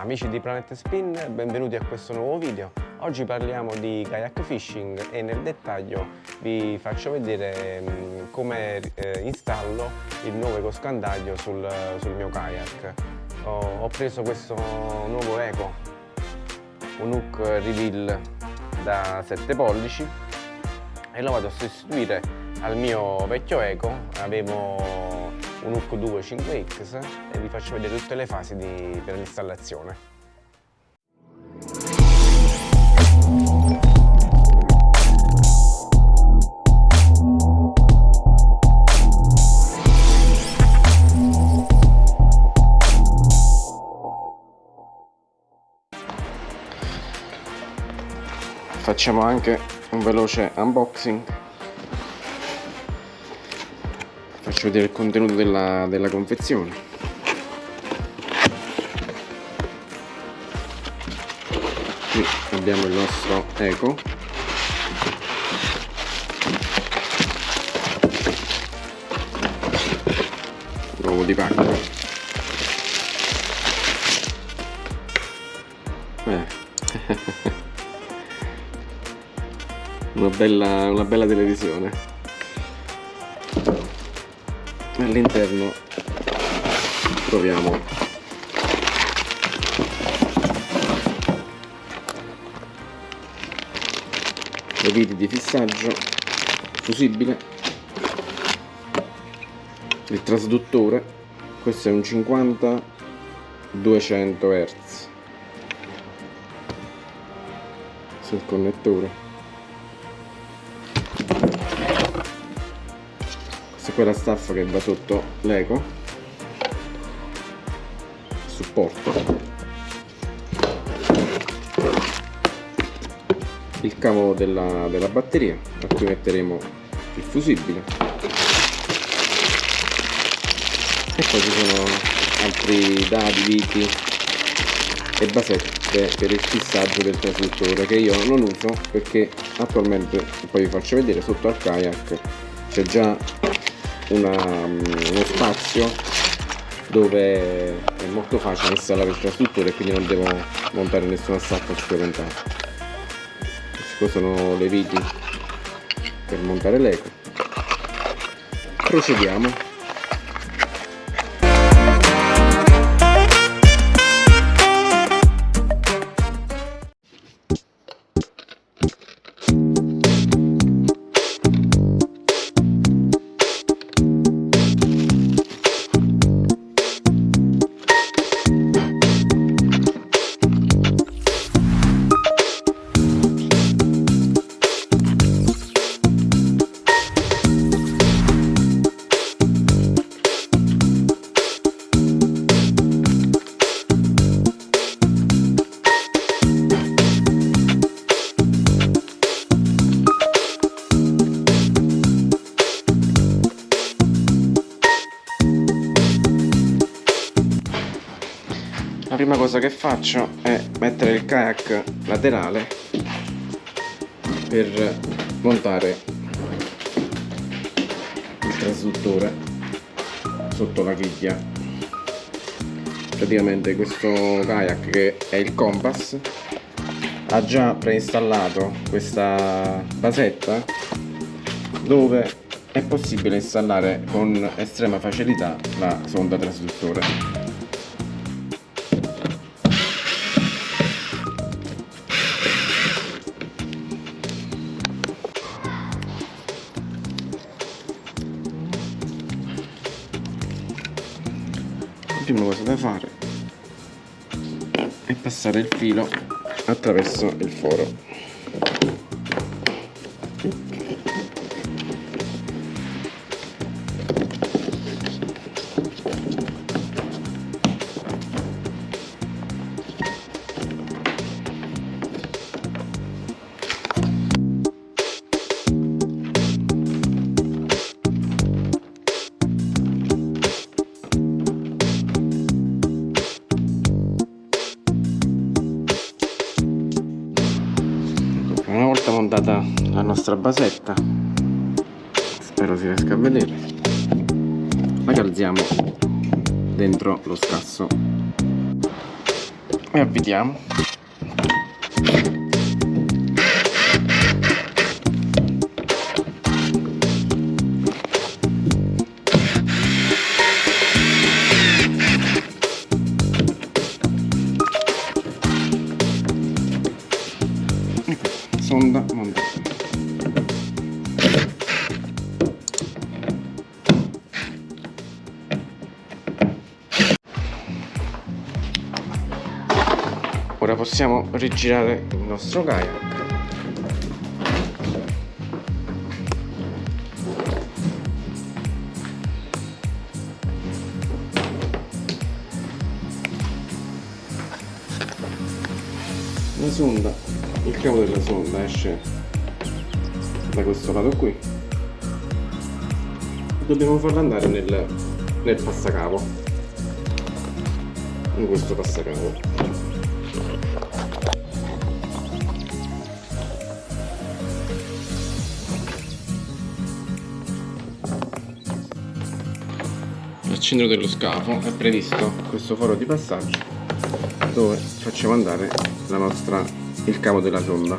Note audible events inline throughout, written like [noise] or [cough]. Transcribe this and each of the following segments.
Amici di Planet Spin, benvenuti a questo nuovo video. Oggi parliamo di kayak fishing e nel dettaglio vi faccio vedere mm, come eh, installo il nuovo ecoscandaglio sul, sul mio kayak. Ho, ho, preso questo nuovo eco, un hook reveal da 7 pollici e lo vado a sostituire al mio vecchio eco. Avevo un hook 2 5X e vi faccio vedere tutte le fasi di, per l'installazione. Facciamo anche un veloce unboxing faccio vedere il contenuto della, della confezione. Qui abbiamo il nostro eco. L'uovo di pacco eh. [laughs] una, bella, una bella televisione all'interno. Troviamo le viti di fissaggio fusibile. Il trasduttore questo è un 50 200 Hz sul connettore quella staffa che va sotto l'eco. Supporto. Il cavo della, della batteria. A cui metteremo il fusibile. E poi ci sono altri dadi, viti e basette per il fissaggio del trasduttore che io non uso perché attualmente poi vi faccio vedere sotto al kayak c'è già una, uno spazio dove è molto facile installare il trasduttore e quindi non devo montare nessuna staffa supplementare queste sono le viti per montare l'eco. Procediamo cosa che faccio è mettere il kayak laterale per montare il trasduttore sotto la chiglia. Praticamente questo kayak che è il compass ha già preinstallato questa basetta dove è possibile installare con estrema facilità la sonda trasduttore prima cosa da fare? È passare il filo attraverso il foro nostra basetta. Spero si riesca a vedere. La calziamo dentro lo scasso. E avvitiamo possiamo rigirare il nostro kayak. La sonda il cavo della sonda esce da questo lato qui. Dobbiamo farla andare nel, nel passacavo in questo passacavo centro dello scafo è previsto questo foro di passaggio dove facciamo andare la nostra, il cavo della sonda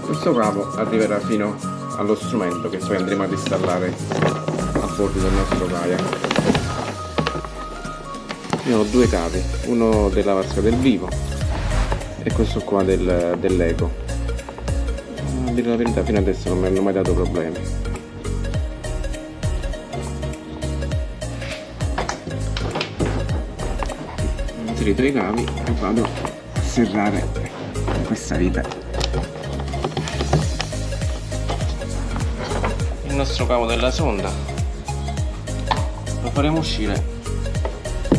questo cavo arriverà fino allo strumento che poi andremo ad installare a bordo del nostro kayak. Io ho due cavi uno della vasca del vivo e questo qua del, dell'eco dire la verità fino adesso non mi hanno mai dato problemi. Inserito i cavi e vado a serrare questa vite il nostro cavo della sonda. Lo faremo uscire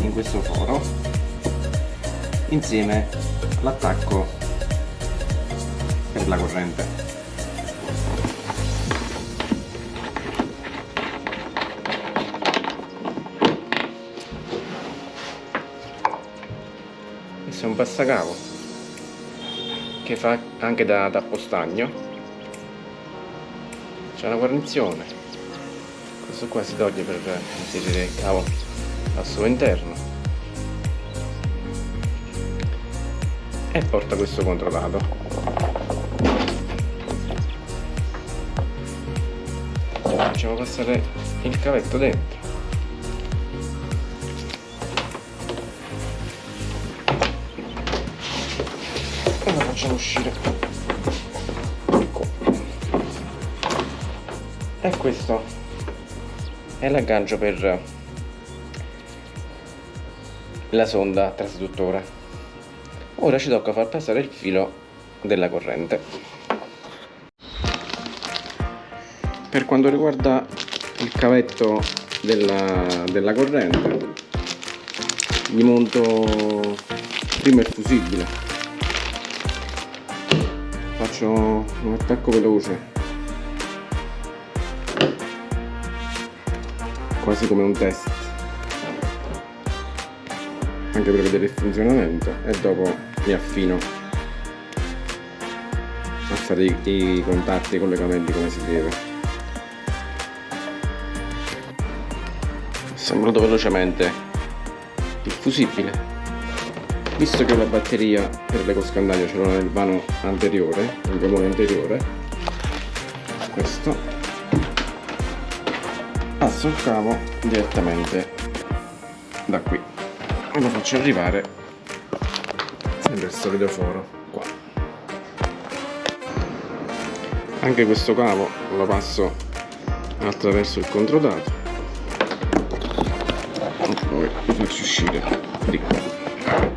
in questo foro insieme all'attacco per la corrente questo è un passacavo che fa anche da tappo stagno c'è una guarnizione. Questo qua si toglie per inserire il cavo al suo interno. E porta questo controllato facciamo passare il cavetto dentro facciamo uscire. Ecco e questo è l'aggancio per la sonda trasduttore ora ci tocca far passare il filo della corrente. Per quanto riguarda il cavetto della, della corrente gli monto prima il fusibile faccio un attacco veloce. Quasi come un test. Anche per vedere il funzionamento. E dopo mi affino. A fare i, i contatti e i collegamenti come si deve. Assemblato velocemente il fusibile visto che la batteria per l'ecoscandaglio ce l'ho nel vano anteriore nel gommone anteriore questo passo il cavo direttamente da qui. E lo faccio arrivare nel solito foro qua. Anche questo cavo lo passo attraverso il controdato. E poi lo faccio uscire di qua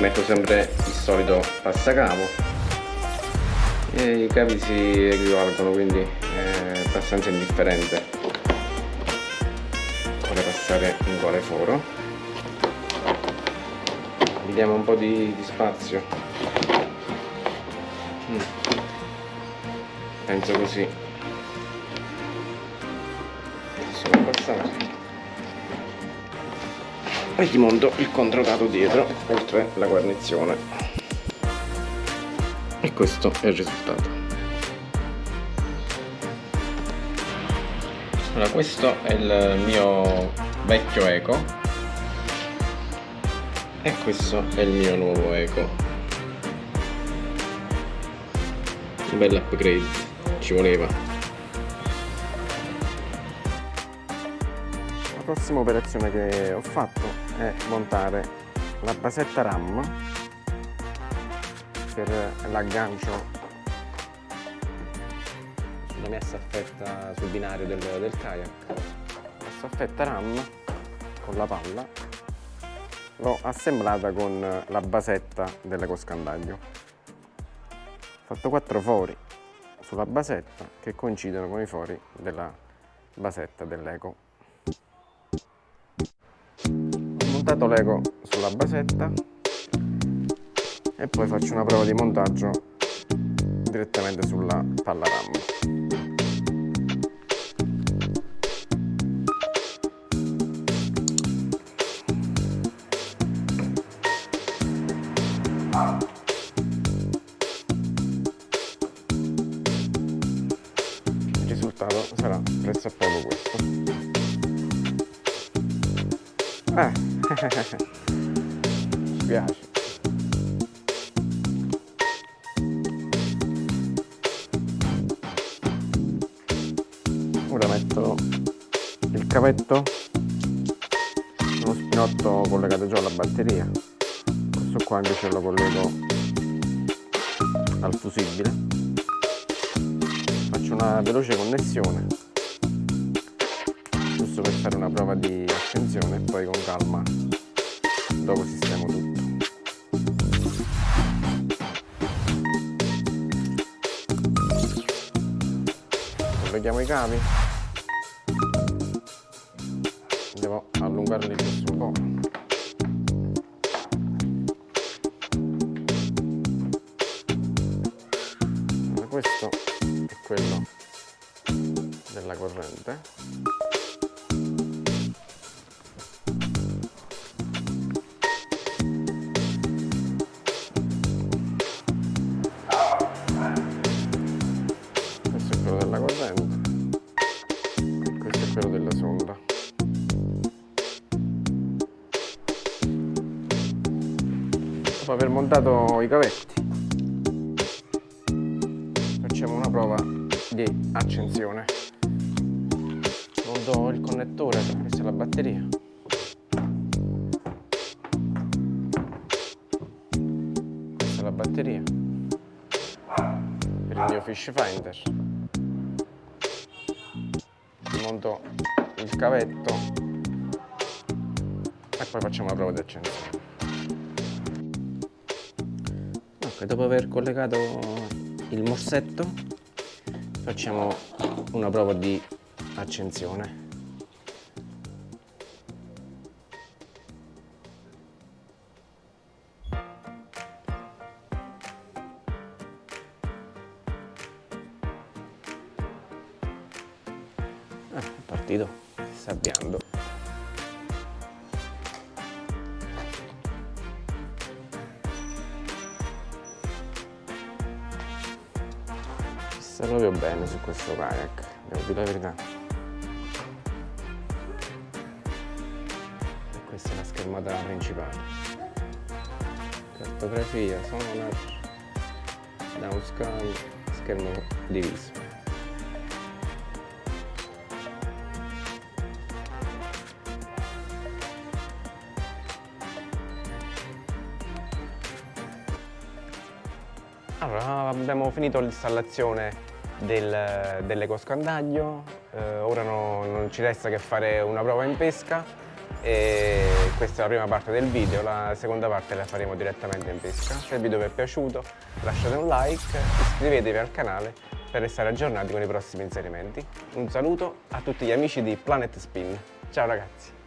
metto sempre il solito passacavo e i cavi si equivalgono quindi è abbastanza indifferente. Quale passare in quale foro. Gli diamo un po' di, di spazio. Mm. penso così. Si può passare e gli monto il controdato dietro oltre la guarnizione. E questo è il risultato. Allora questo è il mio vecchio eco. E questo è il mio nuovo eco. Un bel upgrade ci voleva. La prossima operazione che ho fatto è montare la basetta RAM per l'aggancio sulla mia staffetta sul binario del, del kayak. La staffetta RAM con la palla. L'ho assemblata con la basetta dell'ecoscandaglio ho fatto quattro fori sulla basetta che coincidono con i fori della basetta dell'eco montato l'ego sulla basetta e poi faccio una prova di montaggio direttamente sulla palla RAM ci piace. Ora metto il cavetto uno spinotto collegato già alla batteria. Questo qua invece lo collego al fusibile. Faccio una veloce connessione giusto per fare una prova di accensione e poi con calma dopo sistemo tutto. Colleghiamo i cavi aver montato i cavetti. Facciamo una prova di accensione. Monto il connettore questa è la batteria. Questa è la batteria. Per il mio fish finder. Monto il cavetto. E poi facciamo la prova di accensione ok dopo aver collegato il morsetto facciamo una prova di accensione questo kayak, devo dire la verità. E questa è la schermata principale. Cartografia, sonar, downscan, schermo diviso. Allora, abbiamo finito l'installazione del, dell'ecoscandaglio, eh, ora no, non ci resta che fare una prova in pesca e questa è la prima parte del video, la seconda parte la faremo direttamente in pesca. Se il video vi è piaciuto lasciate un like, iscrivetevi al canale per restare aggiornati con i prossimi inserimenti. Un saluto a tutti gli amici di Planet Spin. Ciao ragazzi!